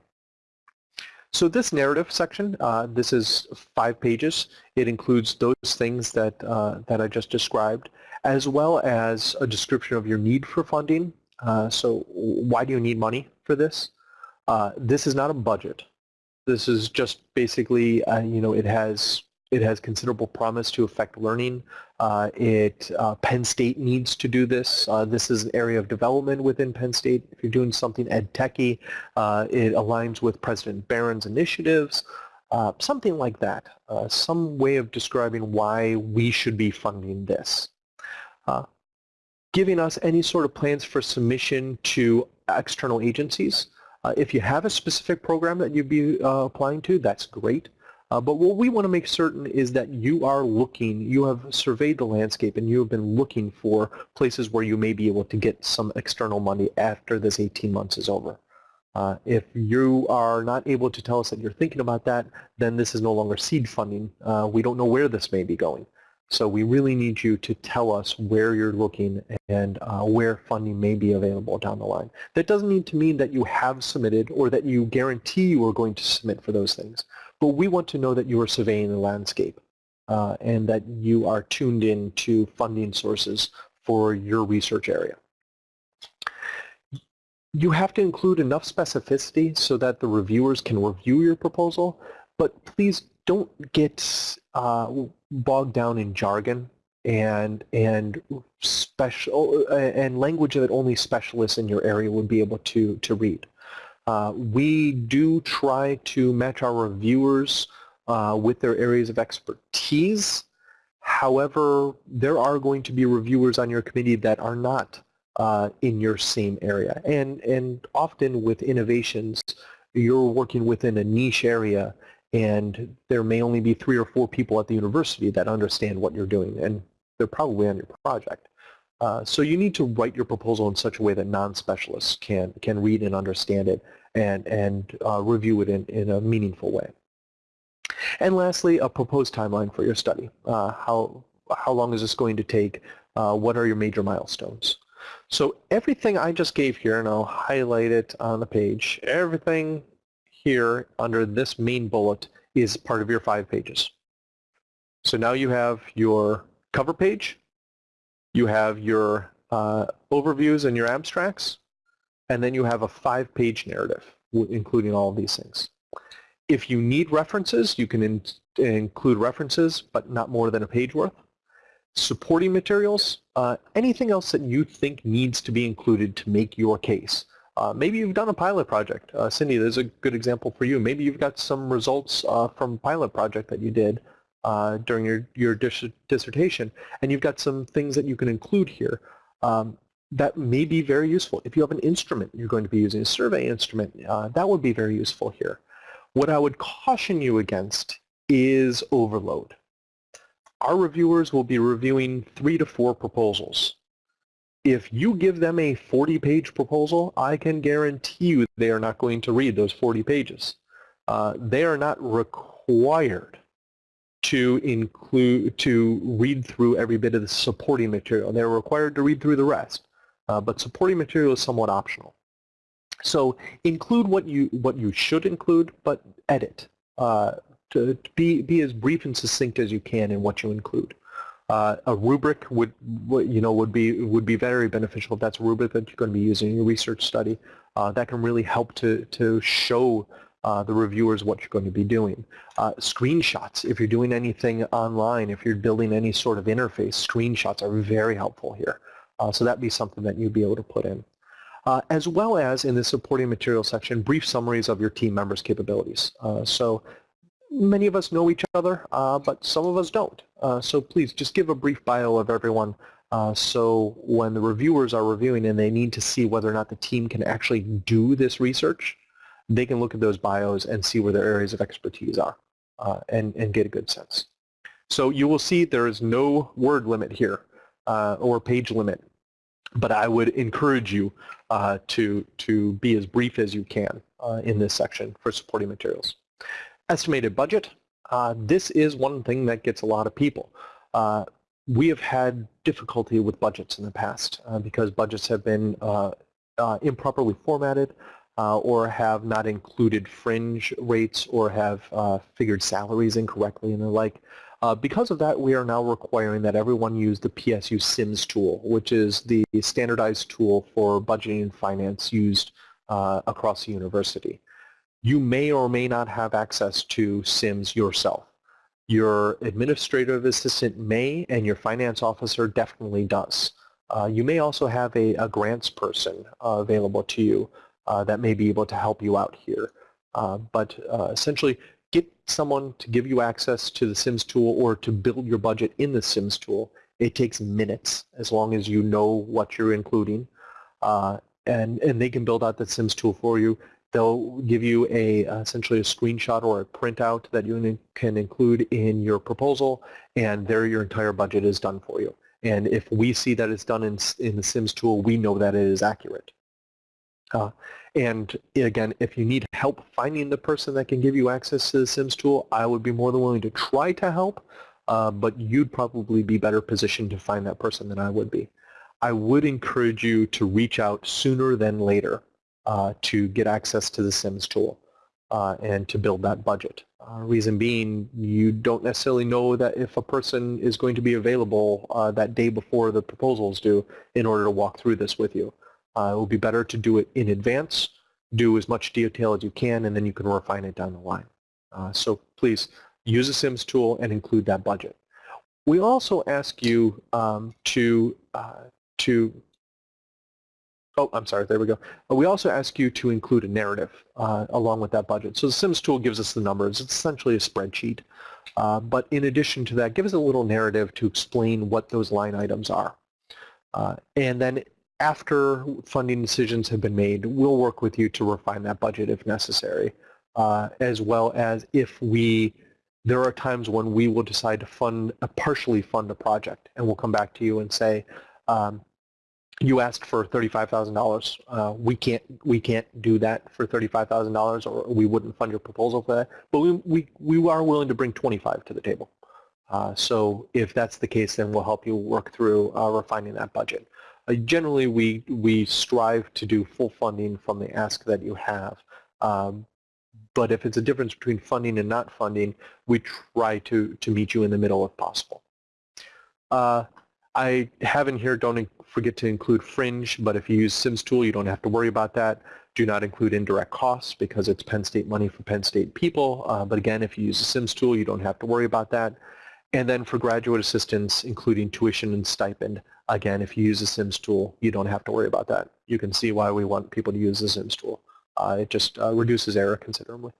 [SPEAKER 1] So this narrative section, uh, this is five pages. It includes those things that, uh, that I just described, as well as a description of your need for funding. Uh, so why do you need money for this? Uh, this is not a budget. This is just basically, uh, you know, it has it has considerable promise to affect learning. Uh, it uh, Penn State needs to do this. Uh, this is an area of development within Penn State. If you're doing something ed techy, uh, it aligns with President Barron's initiatives. Uh, something like that. Uh, some way of describing why we should be funding this. giving us any sort of plans for submission to external agencies. If you have a specific program that you'd be applying to, that's great. Uh, but what we want to make certain is that you are looking, you have surveyed the landscape and you have been looking for places where you may be able to get some external money after this 18 months is over. Uh, if you are not able to tell us that you're thinking about that, then this is no longer seed funding. Uh, we don't know where this may be going. So we really need you to tell us where you're looking and uh, where funding may be available down the line. That doesn't need to mean that you have submitted or that you guarantee you are going to submit for those things. But we want to know that you are surveying the landscape uh, and that you are tuned in to funding sources for your research area. You have to include enough specificity so that the reviewers can review your proposal, but please don't get uh, bogged down in jargon and and special uh, and language that only specialists in your area would be able to to read. Uh, we do try to match our reviewers uh, with their areas of expertise. However, there are going to be reviewers on your committee that are not uh, in your same area. And, and often with innovations, you're working within a niche area and there may only be three or four people at the university that understand what you're doing, and they're probably on your project. Uh, so you need to write your proposal in such a way that non-specialists can, can read and understand it and, and uh, review it in, in a meaningful way. And lastly, a proposed timeline for your study. Uh, how, how long is this going to take? Uh, what are your major milestones? So everything I just gave here, and I'll highlight it on the page, everything here under this main bullet is part of your five pages. So now you have your cover page, you have your uh, overviews and your abstracts, and then you have a five-page narrative, including all of these things. If you need references, you can in include references, but not more than a page worth. Supporting materials, uh, anything else that you think needs to be included to make your case. Uh, maybe you've done a pilot project. Uh, Cindy, there's a good example for you. Maybe you've got some results uh, from pilot project that you did uh, during your, your dis dissertation, and you've got some things that you can include here um, that may be very useful. If you have an instrument you're going to be using, a survey instrument, uh, that would be very useful here. What I would caution you against is overload. Our reviewers will be reviewing three to four proposals if you give them a 40-page proposal, I can guarantee you they are not going to read those 40 pages. Uh, they are not required to include to read through every bit of the supporting material. They're required to read through the rest, uh, but supporting material is somewhat optional. So include what you what you should include, but edit. Uh, to, to be be as brief and succinct as you can in what you include. Uh, a rubric would, you know, would be would be very beneficial if that's a rubric that you're going to be using in your research study. Uh, that can really help to to show uh, the reviewers what you're going to be doing. Uh, screenshots, if you're doing anything online, if you're building any sort of interface, screenshots are very helpful here. Uh, so that'd be something that you'd be able to put in. Uh, as well as in the supporting material section, brief summaries of your team members' capabilities. so many of us know each other, uh, but some of us don't. Uh, so please just give a brief bio of everyone uh, so when the reviewers are reviewing and they need to see whether or not the team can actually do this research, they can look at those bios and see where their areas of expertise are uh, and, and get a good sense. So you will see there is no word limit here uh, or page limit, but I would encourage you uh, to, to be as brief as you can in this section for supporting materials. estimated budget. Uh, this is one thing that gets a lot of people. Uh, we have had difficulty with budgets in the past uh, because budgets have been uh, uh, improperly formatted uh, or have not included fringe rates or have figured salaries incorrectly and the like. because of that, we are now requiring that everyone use the PSU SIMS tool, which is the standardized tool for budgeting and finance used across the university. You may or may not have access to SIMS yourself. Your administrative assistant may, and your finance officer definitely does. Uh, you may also have a, a grants person uh, available to you uh, that may be able to help you out here. Uh, but uh, essentially, get someone to give you access to the SIMS tool or to build your budget in the SIMS tool. It takes minutes as long as you know what you're including. Uh, and, and they can build out the SIMS tool for you. They'll give you a essentially a screenshot or a printout that you can include in your proposal, and there your entire budget is done for you. And if we see that it's done in, in the SIMS tool, we know that it is accurate. Uh, and again, if you need help finding the person that can give you access to the SIMS tool, I would be more than willing to try to help, uh, but you'd probably be better positioned to find that person than I would be. I would encourage you to reach out sooner than later uh, to get access to the SIMS tool uh, and to build that budget. Uh, reason being, you don't necessarily know that if a person is going to be available uh, that day before the proposals due in order to walk through this with you. Uh, it will be better to do it in advance, do as much detail as you can, and then you can refine it down the line. Uh, so please use the SIMS tool and include that budget. We also ask you um, to, to Oh, I'm sorry, there we go. Uh, we also ask you to include a narrative uh, along with that budget. So the SIMS tool gives us the numbers. It's essentially a spreadsheet. Uh, but in addition to that, give us a little narrative to explain what those line items are. Uh, and then after funding decisions have been made, we'll work with you to refine that budget if necessary, uh, as well as if we, there are times when we will decide to fund, uh, partially fund a project, and we'll come back to you and say, um, you asked for $35,000. Uh, we can't we can't do that for $35,000 or we wouldn't fund your proposal for that. But we, we, we are willing to bring 25 to the table. Uh, so if that's the case, then we'll help you work through uh, refining that budget. Uh, generally, we, we strive to do full funding from the ask that you have. Um, but if it's a difference between funding and not funding, we try to, to meet you in the middle if possible. Uh, I have in here, don't forget to include fringe, but if you use SIMS tool, you don't have to worry about that. Do not include indirect costs because it's Penn State money for Penn State people. Uh, but again, if you use the SIMS tool, you don't have to worry about that. And then for graduate assistance, including tuition and stipend, again, if you use the SIMS tool, you don't have to worry about that. You can see why we want people to use the SIMS tool. Uh, it just uh, reduces error considerably.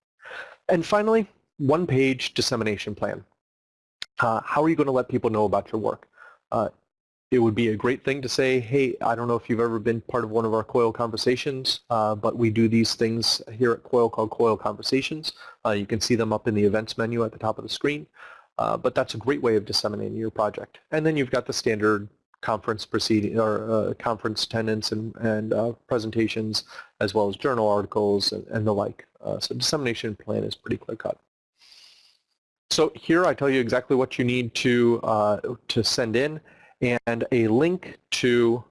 [SPEAKER 1] And finally, one-page dissemination plan. Uh, how are you going to let people know about your work? Uh, it would be a great thing to say, hey, I don't know if you've ever been part of one of our COIL conversations, uh, but we do these things here at COIL called COIL Conversations. Uh, you can see them up in the events menu at the top of the screen. Uh, but that's a great way of disseminating your project. And then you've got the standard conference proceeding or uh, conference attendance and, and uh, presentations, as well as journal articles and, and the like. Uh, so dissemination plan is pretty clear cut. So here I tell you exactly what you need to to send in and a link to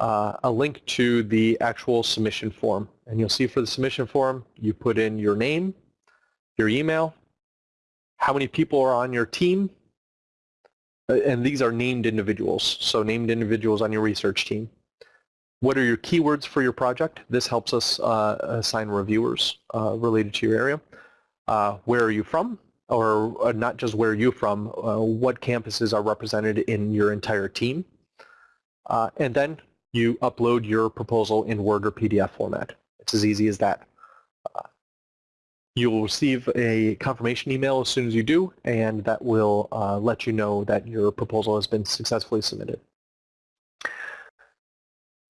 [SPEAKER 1] uh, a link to the actual submission form. And you'll see for the submission form, you put in your name, your email, how many people are on your team, uh, and these are named individuals, so named individuals on your research team. What are your keywords for your project? This helps us uh, assign reviewers uh, related to your area. Uh, where are you from? or uh, not just where are you're from, uh, what campuses are represented in your entire team. And then you upload your proposal in Word or PDF format. It's as easy as that. You will receive a confirmation email as soon as you do, and that will uh, let you know that your proposal has been successfully submitted.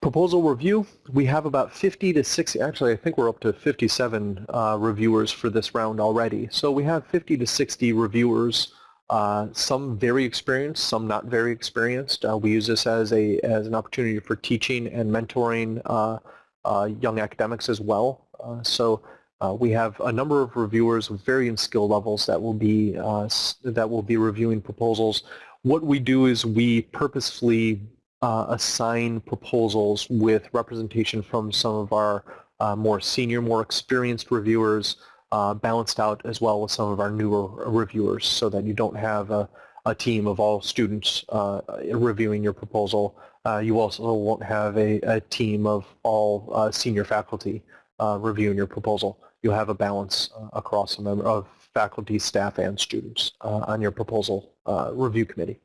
[SPEAKER 1] Proposal review, we have about 50 to 60, actually I think we're up to 57 uh, reviewers for this round already. So we have 50 to 60 reviewers, uh, some very experienced, some not very experienced. Uh, we use this as, a, as an opportunity for teaching and mentoring uh, uh, young academics as well. So Uh, we have a number of reviewers with varying skill levels that will be uh, that will be reviewing proposals. What we do is we purposefully uh, assign proposals with representation from some of our uh, more senior, more experienced reviewers, uh, balanced out as well with some of our newer reviewers so that you don't have a, a team of all students uh, reviewing your proposal. You also won't have a, a team of all senior faculty uh, reviewing your proposal. You'll have a balance uh, across a member of faculty, staff, and students on your proposal review committee.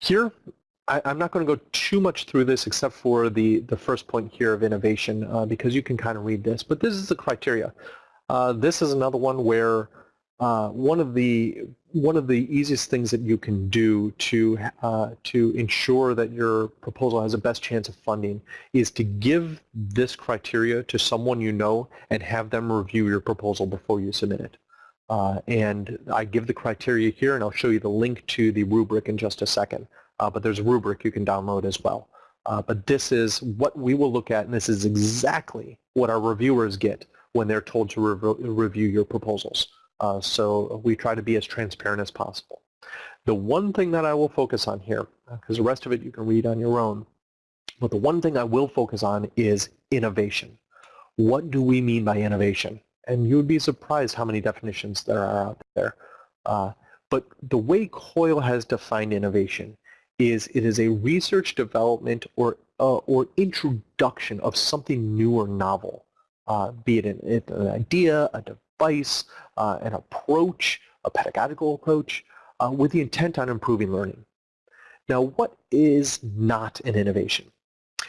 [SPEAKER 1] Here, I, am not going to go too much through this except for the, the first point here of innovation uh, because you can kind of read this, but this is the criteria. Uh, this is another one where uh, one of the one of the easiest things that you can do to uh, to ensure that your proposal has the best chance of funding is to give this criteria to someone you know and have them review your proposal before you submit it. Uh, and I give the criteria here and I'll show you the link to the rubric in just a second uh, but there's a rubric you can download as well. Uh, but this is what we will look at, and this is exactly what our reviewers get when they're told to rev review your proposals. Uh, so we try to be as transparent as possible. The one thing that I will focus on here, because the rest of it you can read on your own, but the one thing I will focus on is innovation. What do we mean by innovation? And you would be surprised how many definitions there are out there. Uh, but the way COIL has defined innovation is it is a research development or uh, or introduction of something new or novel, uh, be it an, an, idea, a device, uh, an approach, a pedagogical approach, uh, with the intent on improving learning. Now, what is not an innovation?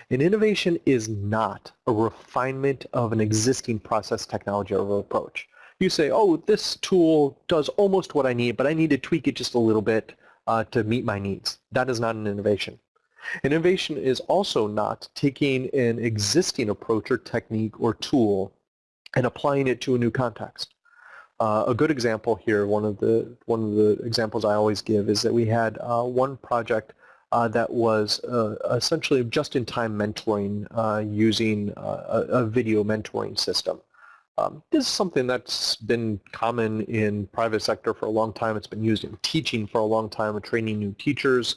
[SPEAKER 1] An innovation is not a refinement of an existing process, technology, or approach. You say, oh, this tool does almost what I need, but I need to tweak it just a little bit uh, to meet my needs. That is not an innovation. Innovation is also not taking an existing approach or technique or tool and applying it to a new context. Uh, a good example here, one of the one of the examples I always give is that we had uh, one project uh, that was uh, essentially just-in-time mentoring uh, using uh, a, a, video mentoring system. Um, this is something that's been common in private sector for a long time. It's been used in teaching for a long time and training new teachers.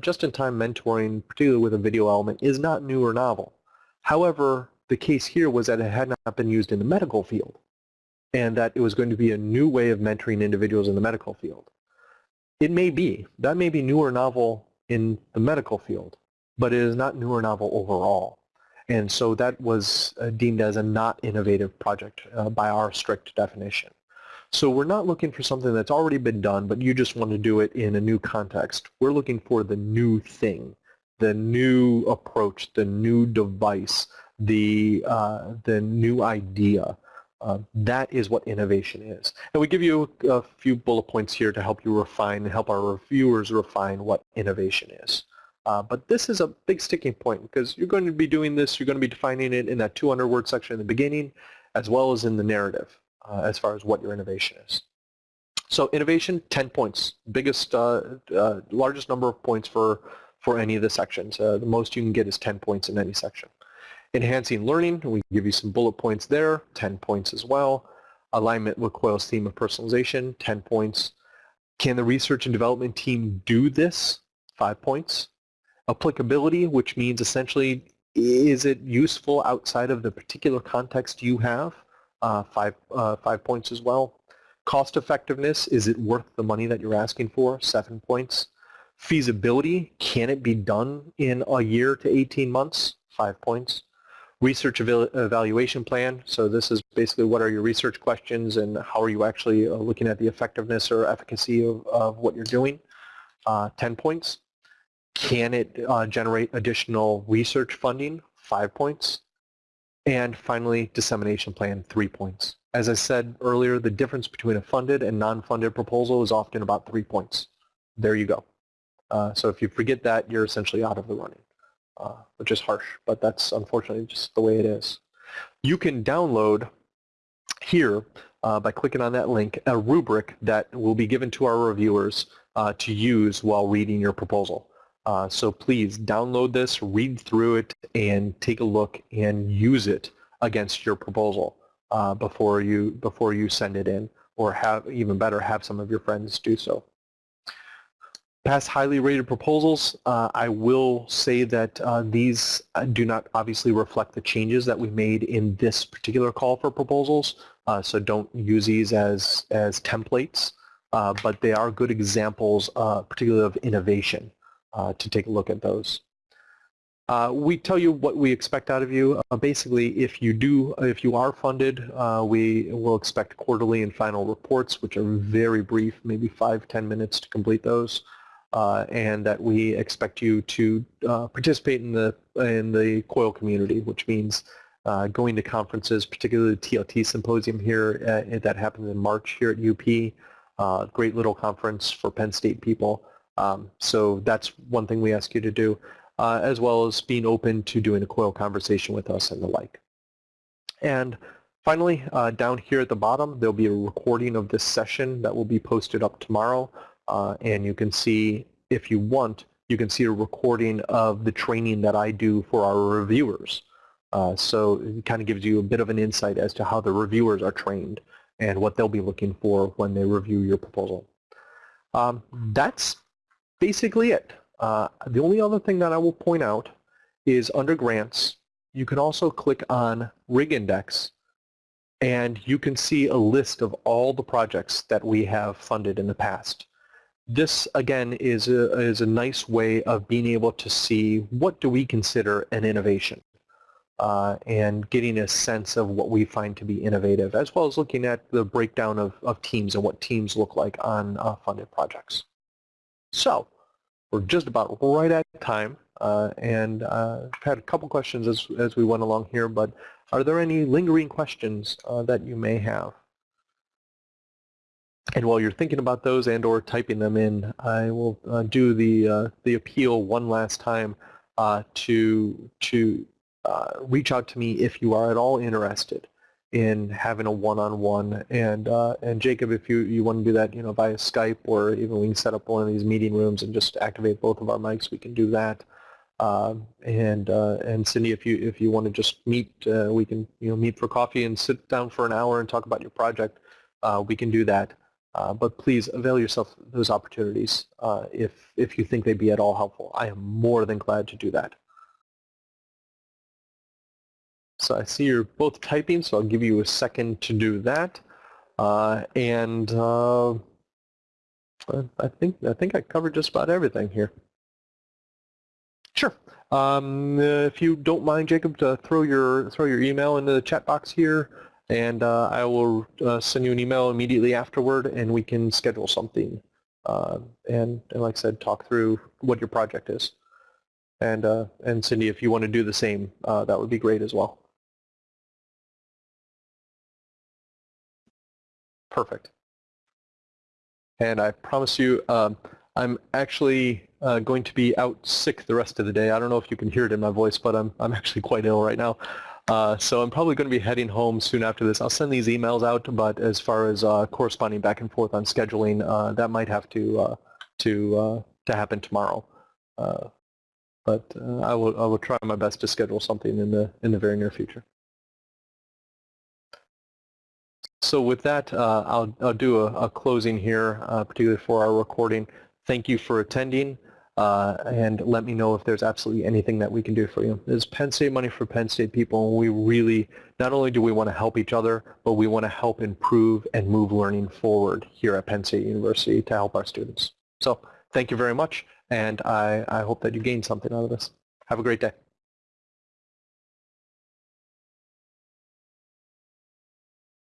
[SPEAKER 1] Just-in-time mentoring, particularly with a video element, is not new or novel. However, the case here was that it had not been used in the medical field and that it was going to be a new way of mentoring individuals in the medical field. It may be. That may be new or novel in the medical field, but it is not new or novel overall. And so that was uh, deemed as a not innovative project uh, by our strict definition. So we're not looking for something that's already been done, but you just want to do it in a new context. We're looking for the new thing, the new approach, the new device, the, uh, the new idea. Uh, that is what innovation is. And we give you a, few bullet points here to help you refine and help our reviewers refine what innovation is. Uh, but this is a big sticking point because you're going to be doing this, you're going to be defining it in that 200 word section in the beginning as well as in the narrative uh, as far as what your innovation is. So innovation, 10 points, biggest, uh, uh largest number of points for, for any of the sections. Uh, the most you can get is 10 points in any section. Enhancing learning, we give you some bullet points there, 10 points as well. Alignment with COIL's theme of personalization, 10 points. Can the research and development team do this? Five points applicability, which means essentially is it useful outside of the particular context you have? Uh, five, uh, five points as well. Cost effectiveness, is it worth the money that you're asking for? Seven points. Feasibility, can it be done in a year to 18 months? Five points. Research evaluation plan, so this is basically what are your research questions and how are you actually uh, looking at the effectiveness or efficacy of, of what you're doing? Uh, 10 points. Can it uh, generate additional research funding? Five points. And finally, dissemination plan, three points. As I said earlier, the difference between a funded and non-funded proposal is often about three points. There you go. Uh, so if you forget that, you're essentially out of the running, uh, which is harsh, but that's unfortunately just the way it is. You can download here uh, by clicking on that link a rubric that will be given to our reviewers uh, to use while reading your proposal. Uh, so please download this, read through it, and take a look and use it against your proposal uh, before you before you send it in, or have even better, have some of your friends do so. Past highly rated proposals, uh, I will say that uh, these uh, do not obviously reflect the changes that we made in this particular call for proposals, uh, so don't use these as, as templates, uh, but they are good examples, uh, particularly of innovation, to take a look at those. We tell you what we expect out of you. Basically, if you do, if you are funded, we will expect quarterly and final reports, which are very brief, maybe five, ten minutes to complete those, uh, and that we expect you to uh, participate in the in the COIL community, which means uh, going to conferences, particularly the TLT symposium here that happens in March here at UP. great little conference for Penn State people. Um, so that's one thing we ask you to do uh, as well as being open to doing a COIL conversation with us and the like. And finally, uh, down here at the bottom, there'll be a recording of this session that will be posted up tomorrow. Uh, and you can see, if you want, you can see a recording of the training that I do for our reviewers. Uh, so it kind of gives you a bit of an insight as to how the reviewers are trained and what they'll be looking for when they review your proposal. Um, that's basically it. Uh, the only other thing that I will point out is under grants, you can also click on Rig Index and you can see a list of all the projects that we have funded in the past. This, again, is a, is a nice way of being able to see what do we consider an innovation uh, and getting a sense of what we find to be innovative, as well as looking at the breakdown of, of teams and what teams look like on uh, funded projects. So, we're just about right at time, uh, and uh, had a couple questions as, as we went along here, but are there any lingering questions uh, that you may have? And while you're thinking about those and or typing them in, I will uh, do the, uh, the appeal one last time uh, to, to reach out to me if you are at all interested in having a one-on-one. -on -one. And uh, and Jacob, if you, you want to do that, you know, via Skype or even we can set up one of these meeting rooms and just activate both of our mics, we can do that. Uh, and uh, and Cindy, if you if you want to just meet, uh, we can you know meet for coffee and sit down for an hour and talk about your project. Uh, we can do that. Uh, but please avail yourself those opportunities if if you think they'd be at all helpful. I am more than glad to do that. So I see you're both typing, so I'll give you a second to do that. Uh, and uh, I think I think I covered just about everything here. Sure. Um, if you don't mind, Jacob, to throw your throw your email into the chat box here, and uh, I will uh, send you an email immediately afterward, and we can schedule something. Uh, and, and like I said, talk through what your project is. And uh, and Cindy, if you want to do the same, that would be great as well. perfect. And I promise you, um, I'm actually uh, going to be out sick the rest of the day. I don't know if you can hear it in my voice, but I'm, I'm actually quite ill right now. Uh, so I'm probably going to be heading home soon after this. I'll send these emails out, but as far as uh, corresponding back and forth on scheduling, uh, that might have to uh, to uh, to happen tomorrow. but I will I will try my best to schedule something in the in the very near future. So with that, uh, I'll, I'll do a, a closing here, uh, particularly for our recording. Thank you for attending, uh, and let me know if there's absolutely anything that we can do for you. This is Penn State Money for Penn State people, and we really, not only do we want to help each other, but we want to help improve and move learning forward here at Penn State University to help our students. So thank you very much, and I, I hope that you gained something out of this. Have a great day.